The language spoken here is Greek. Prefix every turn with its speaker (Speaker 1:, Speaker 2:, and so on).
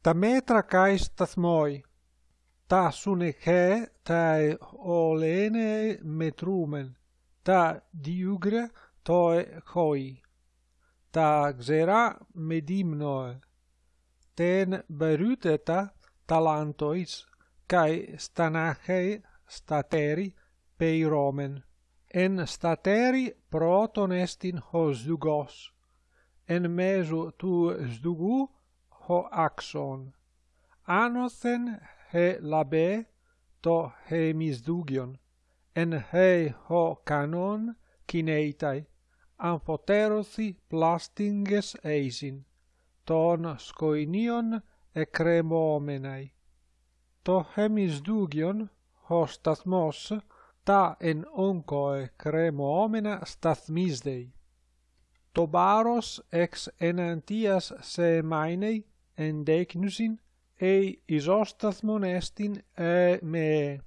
Speaker 1: τα μέτρα καί σταθμόι, τα σουνεχέ τα ολένε μετρούμεν, τα διούγκρα τοε χόι, τα ξερά μετύμνοε, τεν μπερούτετα ταλάντοις, καί στανάχαι στατέρι πeiromen. Εν στατέρι πρώτον εστιν ο ζουγός, εν μέσου του ζουγού ο άξον. Άνωθεν he λαμπέ το hemισδούγιον, εν he ο κανόν κινέιtai, αμφωτέρωθη πλάστιγγες εισιν, των σκοινίων εκκρεμόμεναι. Το hemισδούγιον, ο σταθμός, τα εν όγκοε κρεμόμενα σταθμίσδεϊ. Το μπάρος εξ εναντίας σε μάινεϊ εντέκνουσιν, ει ισόσταθμον εστιν ε με